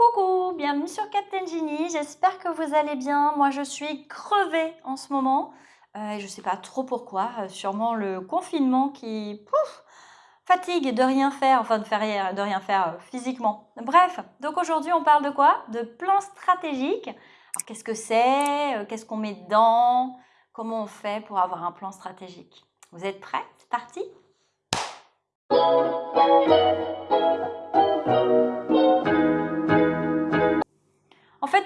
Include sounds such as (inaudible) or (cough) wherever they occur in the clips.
Coucou, bienvenue sur Captain Genie, j'espère que vous allez bien. Moi je suis crevée en ce moment euh, et je ne sais pas trop pourquoi, euh, sûrement le confinement qui fatigue de rien faire, enfin de, faire rien, faire euh, physiquement. Bref, donc aujourd'hui on parle de quoi? De plan stratégique. Qu'est-ce que c'est? Qu'est-ce qu'on met dedans? Comment on fait pour avoir un plan stratégique? Vous êtes prêts? C'est parti?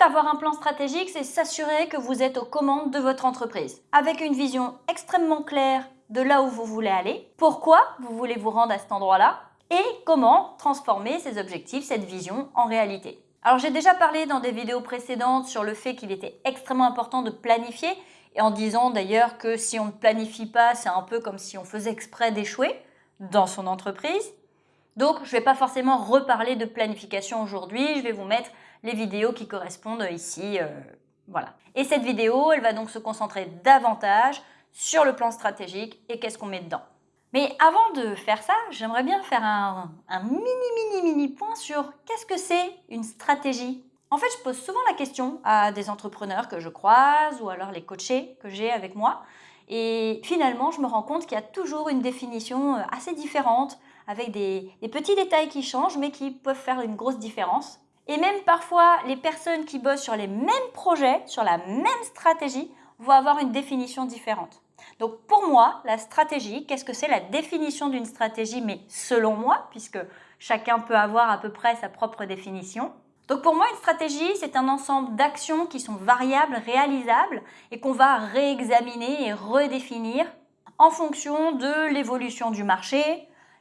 Avoir un plan stratégique, c'est s'assurer que vous êtes aux commandes de votre entreprise, avec une vision extrêmement claire de là où vous voulez aller, pourquoi vous voulez vous rendre à cet endroit-là, et comment transformer ces objectifs, cette vision, en réalité. Alors j'ai déjà parlé dans des vidéos précédentes sur le fait qu'il était extrêmement important de planifier, et en disant d'ailleurs que si on ne planifie pas, c'est un peu comme si on faisait exprès d'échouer dans son entreprise. Donc je ne vais pas forcément reparler de planification aujourd'hui, je vais vous mettre les vidéos qui correspondent ici. Euh, voilà. Et cette vidéo, elle va donc se concentrer davantage sur le plan stratégique et qu'est-ce qu'on met dedans. Mais avant de faire ça, j'aimerais bien faire un, mini, mini, mini point sur qu'est-ce que c'est une stratégie. En fait, je pose souvent la question à des entrepreneurs que je croise ou alors les coachés que j'ai avec moi. Et finalement, je me rends compte qu'il y a toujours une définition euh, assez différente avec des petits détails qui changent mais qui peuvent faire une grosse différence. Et même parfois, les personnes qui bossent sur les mêmes projets, sur la même stratégie, vont avoir une définition différente. Donc pour moi, la stratégie, qu'est-ce que c'est la définition d'une stratégie, mais selon moi, puisque chacun peut avoir à peu près sa propre définition. Donc pour moi, une stratégie, c'est un ensemble d'actions qui sont variables, réalisables, et qu'on va réexaminer et redéfinir en fonction de l'évolution du marché,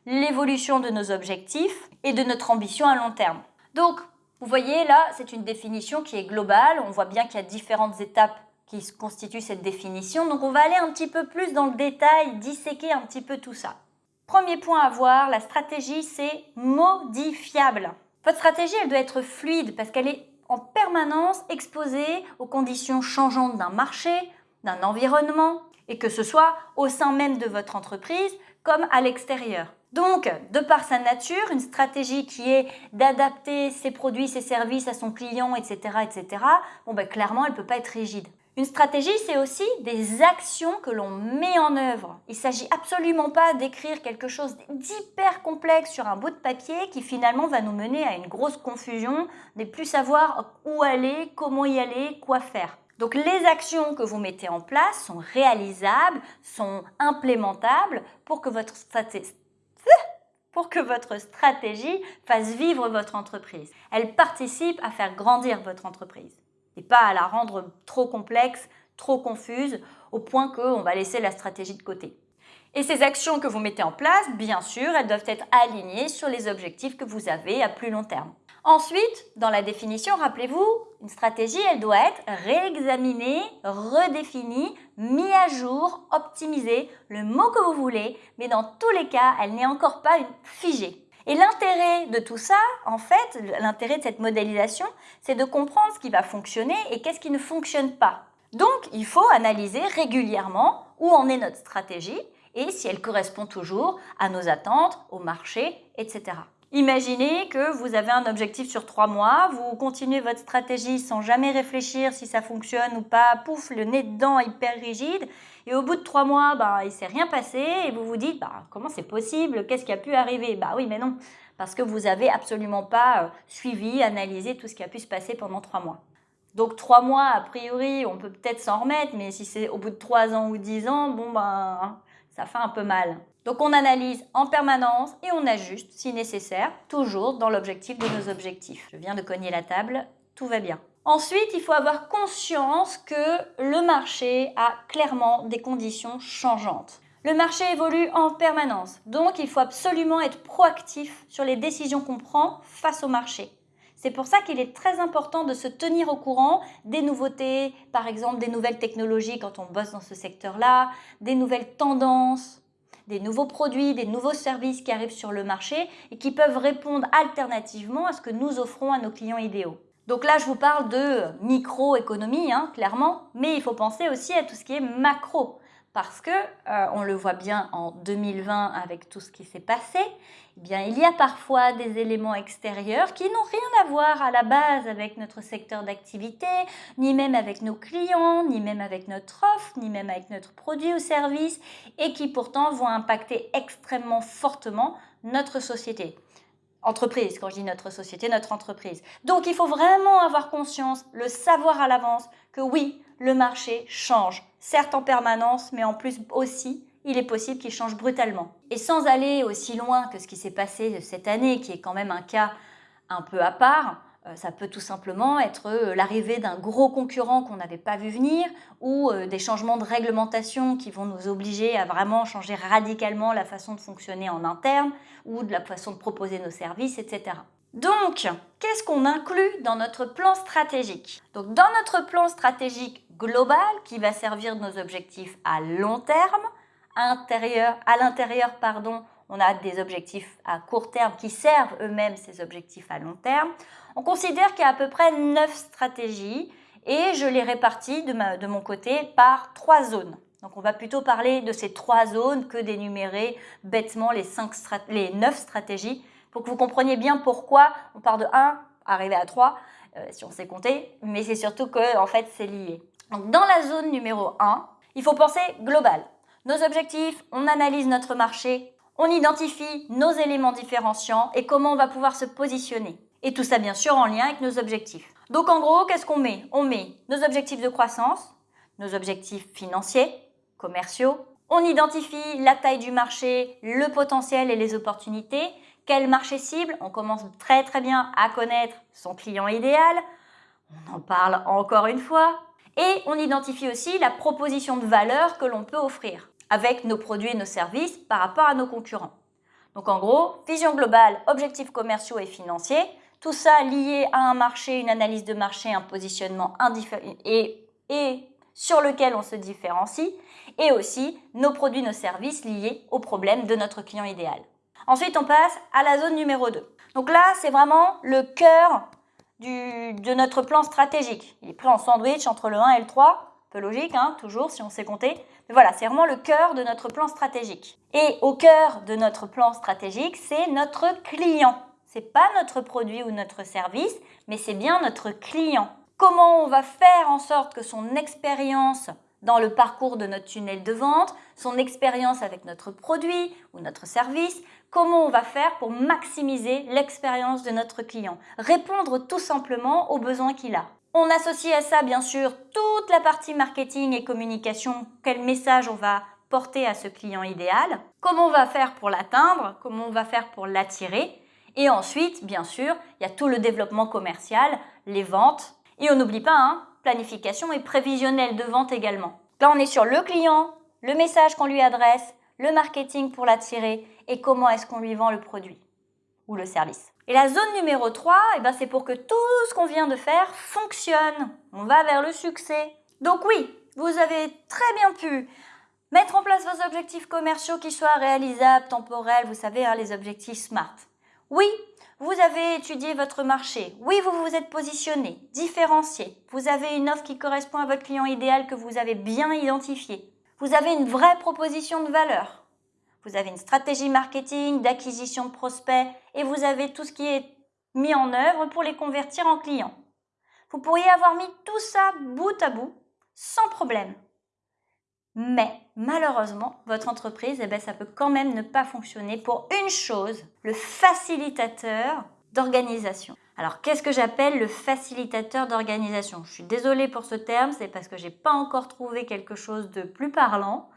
l'évolution de nos objectifs et de notre ambition à long terme. Donc vous voyez là, c'est une définition qui est globale. On voit bien qu'il y a différentes étapes qui constituent cette définition. Donc on va aller un petit peu plus dans le détail, disséquer un petit peu tout ça. Premier point à voir, la stratégie c'est modifiable. Votre stratégie elle doit être fluide parce qu'elle est en permanence exposée aux conditions changeantes d'un marché, d'un environnement et que ce soit au sein même de votre entreprise comme à l'extérieur. Donc, de par sa nature, une stratégie qui est d'adapter ses produits, ses services à son client, etc., etc., bon, ben, clairement, elle ne peut pas être rigide. Une stratégie, c'est aussi des actions que l'on met en œuvre. Il ne s'agit absolument pas d'écrire quelque chose d'hyper complexe sur un bout de papier qui finalement va nous mener à une grosse confusion, de plus savoir où aller, comment y aller, quoi faire. Donc les actions que vous mettez en place sont réalisables, sont implémentables pour que votre stratégie pour que votre stratégie fasse vivre votre entreprise. Elle participe à faire grandir votre entreprise et pas à la rendre trop complexe, trop confuse, au point qu'on va laisser la stratégie de côté. Et ces actions que vous mettez en place, bien sûr, elles doivent être alignées sur les objectifs que vous avez à plus long terme. Ensuite, dans la définition, rappelez-vous, une stratégie, elle doit être réexaminée, redéfinie, mise à jour, optimisée, le mot que vous voulez, mais dans tous les cas, elle n'est encore pas figée. Et l'intérêt de tout ça, en fait, l'intérêt de cette modélisation, c'est de comprendre ce qui va fonctionner et qu'est-ce qui ne fonctionne pas. Donc, il faut analyser régulièrement où en est notre stratégie et si elle correspond toujours à nos attentes, au marché, etc. Imaginez que vous avez un objectif sur trois mois, vous continuez votre stratégie sans jamais réfléchir si ça fonctionne ou pas, pouf, le nez dedans hyper rigide, et au bout de trois mois, bah, il ne s'est rien passé, et vous vous dites, bah, comment c'est possible, qu'est-ce qui a pu arriver? Bah oui, mais non, parce que vous n'avez absolument pas euh, suivi, analysé tout ce qui a pu se passer pendant trois mois. Donc trois mois, a priori, on peut peut-être s'en remettre, mais si c'est au bout de trois ans ou dix ans, bon ben, ça fait un peu mal. Donc on analyse en permanence et on ajuste si nécessaire, toujours dans l'objectif de nos objectifs. Je viens de cogner la table, tout va bien. Ensuite, il faut avoir conscience que le marché a clairement des conditions changeantes. Le marché évolue en permanence, donc il faut absolument être proactif sur les décisions qu'on prend face au marché. C'est pour ça qu'il est très important de se tenir au courant des nouveautés, par exemple des nouvelles technologies quand on bosse dans ce secteur-là, des nouvelles tendances, des nouveaux produits, des nouveaux services qui arrivent sur le marché et qui peuvent répondre alternativement à ce que nous offrons à nos clients idéaux. Donc là, je vous parle de microéconomie, hein, clairement, mais il faut penser aussi à tout ce qui est macro. Parce que, euh, on le voit bien en 2020 avec tout ce qui s'est passé, eh bien, il y a parfois des éléments extérieurs qui n'ont rien à voir à la base avec notre secteur d'activité, ni même avec nos clients, ni même avec notre offre, ni même avec notre produit ou service, et qui pourtant vont impacter extrêmement fortement notre société entreprise, quand je dis notre société, notre entreprise. Donc il faut vraiment avoir conscience, le savoir à l'avance, que oui, le marché change, certes en permanence, mais en plus aussi, il est possible qu'il change brutalement. Et sans aller aussi loin que ce qui s'est passé cette année, qui est quand même un cas un peu à part, ça peut tout simplement être euh, l'arrivée d'un gros concurrent qu'on n'avait pas vu venir ou euh, des changements de réglementation qui vont nous obliger à vraiment changer radicalement la façon de fonctionner en interne ou de la façon de proposer nos services, etc. Donc, qu'est-ce qu'on inclut dans notre plan stratégique? Donc, dans notre plan stratégique global qui va servir de nos objectifs à long terme, intérieur, à l'intérieur, pardon, on a des objectifs à court terme qui servent eux-mêmes ces objectifs à long terme. On considère qu'il y a à peu près 9 stratégies et je les répartis de, de mon côté par trois zones. Donc on va plutôt parler de ces trois zones que d'énumérer bêtement les, 5 les 9 stratégies pour que vous compreniez bien pourquoi on part de 1 arriver à 3 euh, si on sait compter, mais c'est surtout que en fait c'est lié. Donc dans la zone numéro 1, il faut penser global. Nos objectifs, on analyse notre marché, on identifie nos éléments différenciants et comment on va pouvoir se positionner. Et tout ça bien sûr en lien avec nos objectifs. Donc en gros, qu'est-ce qu'on met? On met nos objectifs de croissance, nos objectifs financiers, commerciaux. On identifie la taille du marché, le potentiel et les opportunités. Quel marché cible? On commence très très bien à connaître son client idéal. On en parle encore une fois. Et on identifie aussi la proposition de valeur que l'on peut offrir avec nos produits et nos services par rapport à nos concurrents. Donc en gros, vision globale, objectifs commerciaux et financiers, tout ça lié à un marché, une analyse de marché, un positionnement et, et sur lequel on se différencie, et aussi nos produits, nos services liés aux problèmes de notre client idéal. Ensuite, on passe à la zone numéro 2. Donc là, c'est vraiment le cœur de notre plan stratégique. Il est pris en sandwich entre le 1 et le 3, logique, hein, toujours, si on sait compter. Mais voilà, c'est vraiment le cœur de notre plan stratégique. Et au cœur de notre plan stratégique, c'est notre client. C'est pas notre produit ou notre service, mais c'est bien notre client. Comment on va faire en sorte que son expérience dans le parcours de notre tunnel de vente, son expérience avec notre produit ou notre service, comment on va faire pour maximiser l'expérience de notre client, répondre tout simplement aux besoins qu'il a. On associe à ça, bien sûr, toute la partie marketing et communication. Quel message on va porter à ce client idéal? Comment on va faire pour l'atteindre? Comment on va faire pour l'attirer? Et ensuite, bien sûr, il y a tout le développement commercial, les ventes. Et on n'oublie pas, hein, planification et prévisionnel de vente également. Là, on est sur le client, le message qu'on lui adresse, le marketing pour l'attirer et comment est-ce qu'on lui vend le produit ou le service. Et la zone numéro 3, eh ben, c'est pour que tout ce qu'on vient de faire fonctionne. On va vers le succès. Donc oui, vous avez très bien pu mettre en place vos objectifs commerciaux qui soient réalisables, temporels, vous savez, hein, les objectifs SMART. Oui, vous avez étudié votre marché. Oui, vous vous êtes positionné, différencié. Vous avez une offre qui correspond à votre client idéal que vous avez bien identifié. Vous avez une vraie proposition de valeur. Vous avez une stratégie marketing, d'acquisition de prospects et vous avez tout ce qui est mis en œuvre pour les convertir en clients. Vous pourriez avoir mis tout ça bout à bout sans problème. Mais malheureusement, votre entreprise, eh ben, ça peut quand même ne pas fonctionner pour une chose, le facilitateur d'organisation. Alors, qu'est-ce que j'appelle le facilitateur d'organisation? Je suis désolée pour ce terme, c'est parce que je n'ai pas encore trouvé quelque chose de plus parlant.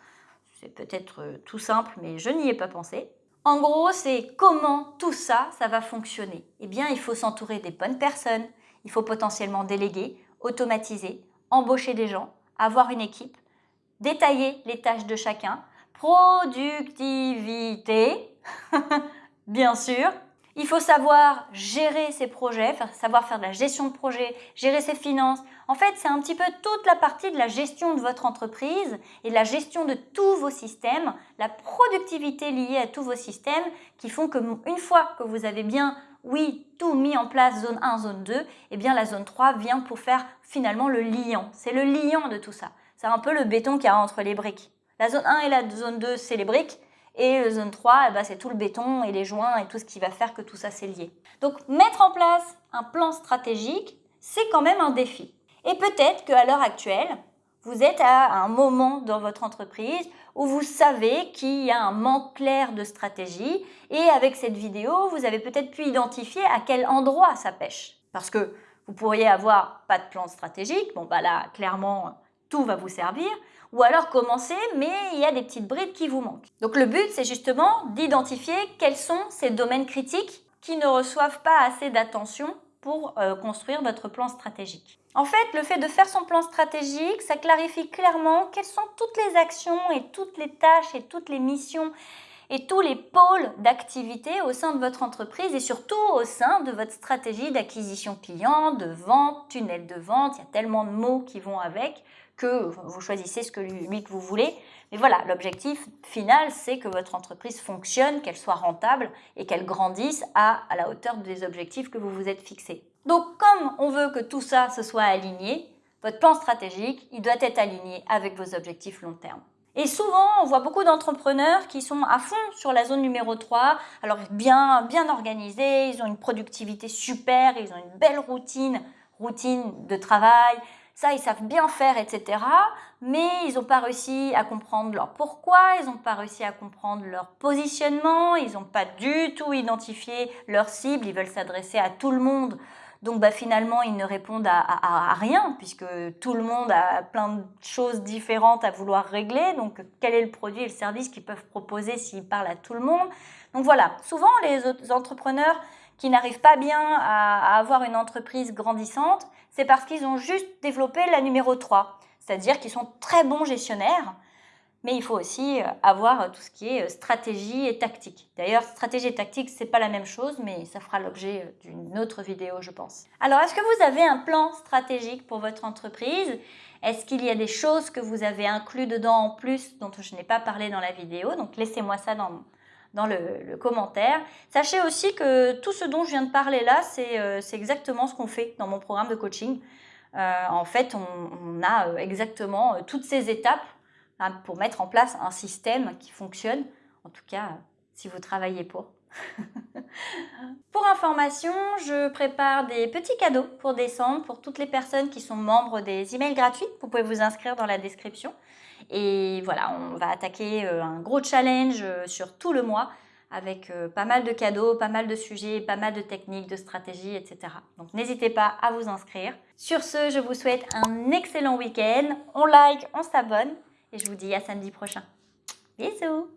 C'est peut-être euh, tout simple, mais je n'y ai pas pensé. En gros, c'est comment tout ça, ça va fonctionner. Eh bien, il faut s'entourer des bonnes personnes, il faut potentiellement déléguer, automatiser, embaucher des gens, avoir une équipe, détailler les tâches de chacun, productivité, (laughs) bien sûr, il faut savoir gérer ses projets, savoir faire de la gestion de projet, gérer ses finances. En fait, c'est un petit peu toute la partie de la gestion de votre entreprise et de la gestion de tous vos systèmes, la productivité liée à tous vos systèmes qui font que une fois que vous avez bien, oui, tout mis en place, zone 1, zone 2, eh bien la zone 3 vient pour faire finalement le liant. C'est le liant de tout ça. C'est un peu le béton qu'il y a entre les briques. La zone 1 et la zone 2, c'est les briques. Et la zone 3, eh ben, c'est tout le béton et les joints et tout ce qui va faire que tout ça c'est lié. Donc mettre en place un plan stratégique, c'est quand même un défi. Et peut-être qu'à l'heure actuelle, vous êtes à un moment dans votre entreprise où vous savez qu'il y a un manque clair de stratégie et avec cette vidéo, vous avez peut-être pu identifier à quel endroit ça pêche. Parce que vous pourriez avoir pas de plan stratégique, bon bah là, clairement, tout va vous servir, ou alors commencer, mais il y a des petites brides qui vous manquent. Donc le but, c'est justement d'identifier quels sont ces domaines critiques qui ne reçoivent pas assez d'attention pour euh, construire votre plan stratégique. En fait, le fait de faire son plan stratégique, ça clarifie clairement quelles sont toutes les actions et toutes les tâches et toutes les missions et tous les pôles d'activité au sein de votre entreprise et surtout au sein de votre stratégie d'acquisition client, de vente, tunnel de vente. Il y a tellement de mots qui vont avec que vous choisissez ce que lui que vous voulez. Mais voilà, l'objectif final, c'est que votre entreprise fonctionne, qu'elle soit rentable et qu'elle grandisse à, à la hauteur des objectifs que vous vous êtes fixés. Donc, comme on veut que tout ça se soit aligné, votre plan stratégique, il doit être aligné avec vos objectifs long terme. Et souvent, on voit beaucoup d'entrepreneurs qui sont à fond sur la zone numéro 3, alors bien, bien organisés, ils ont une productivité super, ils ont une belle routine, routine de travail, ça, ils savent bien faire, etc. Mais ils n'ont pas réussi à comprendre leur pourquoi, ils n'ont pas réussi à comprendre leur positionnement, ils n'ont pas du tout identifié leur cible, ils veulent s'adresser à tout le monde. Donc bah, finalement, ils ne répondent à, rien puisque tout le monde a plein de choses différentes à vouloir régler. Donc quel est le produit et le service qu'ils peuvent proposer s'ils parlent à tout le monde? Donc voilà, souvent les entrepreneurs qui n'arrivent pas bien à, avoir une entreprise grandissante, c'est parce qu'ils ont juste développé la numéro 3. C'est-à-dire qu'ils sont très bons gestionnaires, mais il faut aussi euh, avoir tout ce qui est euh, stratégie et tactique. D'ailleurs, stratégie et tactique, c'est pas la même chose, mais ça fera l'objet euh, d'une autre vidéo, je pense. Alors, est-ce que vous avez un plan stratégique pour votre entreprise? Est-ce qu'il y a des choses que vous avez inclus dedans en plus dont je n'ai pas parlé dans la vidéo? Donc, laissez-moi ça dans, dans le, commentaire. Sachez aussi que tout ce dont je viens de parler là, c'est exactement ce qu'on fait dans mon programme de coaching. en fait, on, a exactement toutes ces étapes Hein, pour mettre en place un système qui fonctionne, en tout cas si vous travaillez pour. (laughs) pour information, je prépare des petits cadeaux pour décembre pour toutes les personnes qui sont membres des emails gratuits. Vous pouvez vous inscrire dans la description. Et voilà, on va attaquer euh, un gros challenge euh, sur tout le mois avec euh, pas mal de cadeaux, pas mal de sujets, pas mal de techniques, de stratégies, etc. Donc n'hésitez pas à vous inscrire. Sur ce, je vous souhaite un excellent week-end. On like, on s'abonne et je vous dis à samedi prochain. Bisous